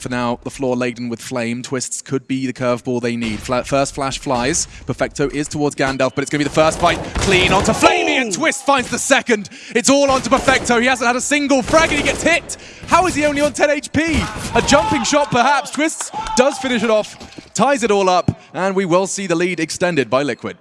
For now, the floor laden with flame. Twistzz could be the curveball they need. Fla first flash flies. Perfecto is towards Gandalf, but it's going to be the first fight. Clean onto flamie, and oh! Twist finds the second. It's all onto Perfecto. He hasn't had a single frag, and he gets hit. How is he only on 10 HP? A jumping shot, perhaps. Twists does finish it off, ties it all up, and we will see the lead extended by Liquid.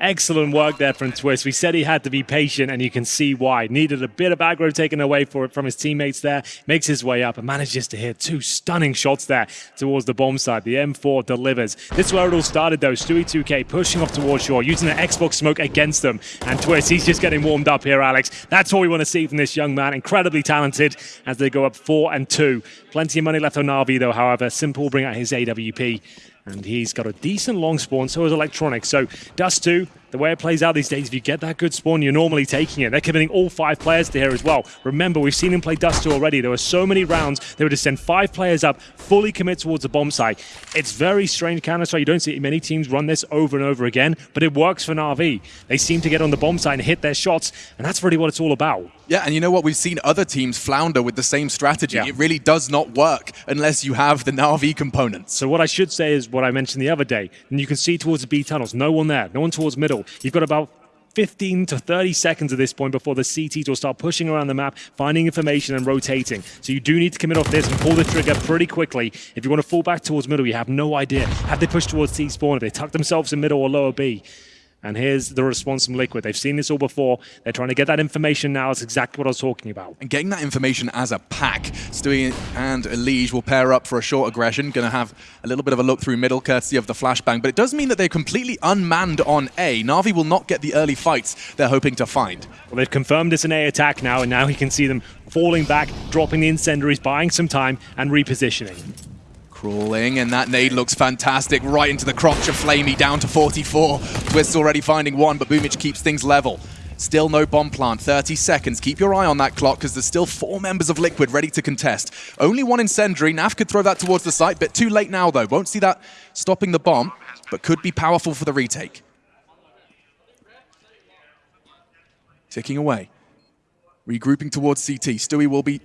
Excellent work there from Twist. We said he had to be patient, and you can see why. Needed a bit of aggro taken away for it from his teammates there. Makes his way up and manages to hit two stunning shots there towards the bomb side. The M4 delivers. This is where it all started, though. Stewie2k pushing off towards shore, using the Xbox smoke against them. And Twist, he's just getting warmed up here, Alex. That's all we want to see from this young man. Incredibly talented as they go up 4 and 2. Plenty of money left on Na'Vi, though, however. s1mple bring out his AWP. And he's got a decent long spawn, so is Electronic. So Dust 2, the way it plays out these days, if you get that good spawn, you're normally taking it. They're committing all five players to here as well. Remember, we've seen him play Dust 2 already. There were so many rounds, they would just send five players up, fully commit towards the bomb site. It's very strange Counter-Strike. You don't see many teams run this over and over again, but it works for Na'Vi. They seem to get on the bomb site and hit their shots, and that's really what it's all about. Yeah, and you know what? We've seen other teams flounder with the same strategy. Yeah. It really does not work unless you have the Na'Vi components. So what I should say is what I mentioned the other day. And you can see towards the B tunnels, no one there, no one towards middle. You've got about 15 to 30 seconds at this point before the CTs will start pushing around the map, finding information and rotating. So you do need to commit off this and pull the trigger pretty quickly. If you want to fall back towards middle, you have no idea. Have they pushed towards C spawn? Have they tucked themselves in middle or lower B? And here's the response from Liquid. They've seen this all before. They're trying to get that information now. It's exactly what I was talking about. And getting that information as a pack. Stewie and Elige will pair up for a short aggression. Going to have a little bit of a look through middle, courtesy of the flashbang. But it does mean that they're completely unmanned on A. Na'Vi will not get the early fights they're hoping to find. Well, they've confirmed it's an A attack now, and now he can see them falling back, dropping the incendiaries, buying some time, and repositioning. Crawling, and that nade looks fantastic, right into the crotch of flamie, down to 44. Twist's already finding one, but Boomich keeps things level. Still no bomb plant, 30 seconds. Keep your eye on that clock because there's still four members of Liquid ready to contest. Only one incendiary. NAF could throw that towards the site, but too late now though. Won't see that stopping the bomb, but could be powerful for the retake. Ticking away. Regrouping towards CT. Stewie will be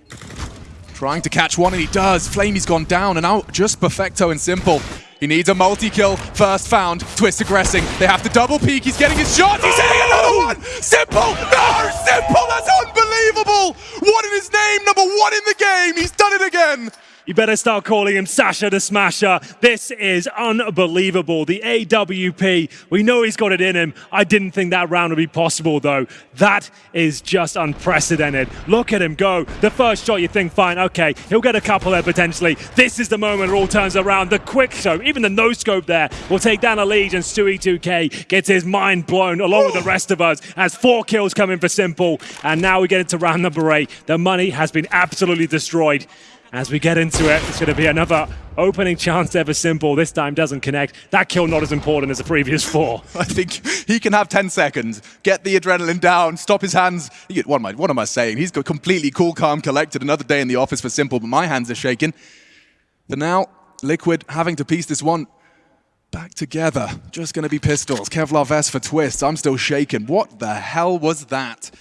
Trying to catch one, and he does. flamie's gone down, and out just perfecto and s1mple. He needs a multi-kill. First found. Twist aggressing. They have to double peek. He's getting his shot. He's hitting another one. s1mple. No, You better start calling him Sasha the Smasher. This is unbelievable. The AWP, we know he's got it in him. I didn't think that round would be possible, though. That is just unprecedented. Look at him go. The first shot, you think, fine, okay, he'll get a couple there potentially. This is the moment it all turns around. The quick scope, even the no scope there, will take down a lead, and Stewie 2K gets his mind blown along with the rest of us as four kills coming for s1mple. And now we get into round number eight. The money has been absolutely destroyed. As we get into it, it's going to be another opening chance ever s1mple. This time doesn't connect. That kill not as important as the previous four. I think he can have 10 seconds, get the adrenaline down, stop his hands. What am I, what am I saying? He's got completely cool, calm, collected. Another day in the office for s1mple, but my hands are shaking. But now, Liquid having to piece this one back together. Just going to be pistols. Kevlar vest for Twistzz. I'm still shaking. What the hell was that?